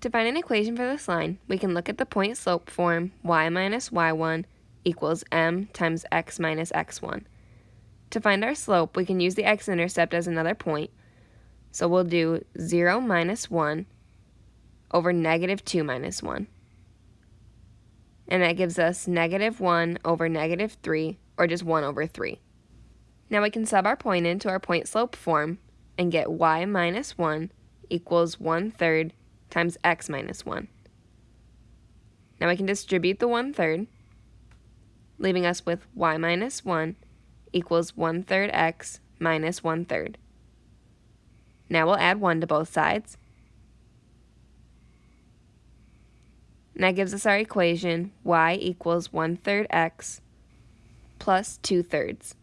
To find an equation for this line, we can look at the point slope form y minus y1 equals m times x minus x1. To find our slope, we can use the x-intercept as another point. So we'll do 0 minus 1 over negative 2 minus 1. And that gives us negative 1 over negative 3, or just 1 over 3. Now we can sub our point into our point slope form and get y minus 1 equals 1 third times x minus 1. Now we can distribute the 1 third, leaving us with y minus 1 equals 1 third x minus 1 third. Now we'll add 1 to both sides. And that gives us our equation y equals 1 third x plus 2 thirds.